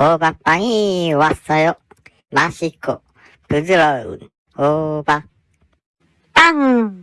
호박빵이왔어 요. 맛있고 부드러운호박 빵.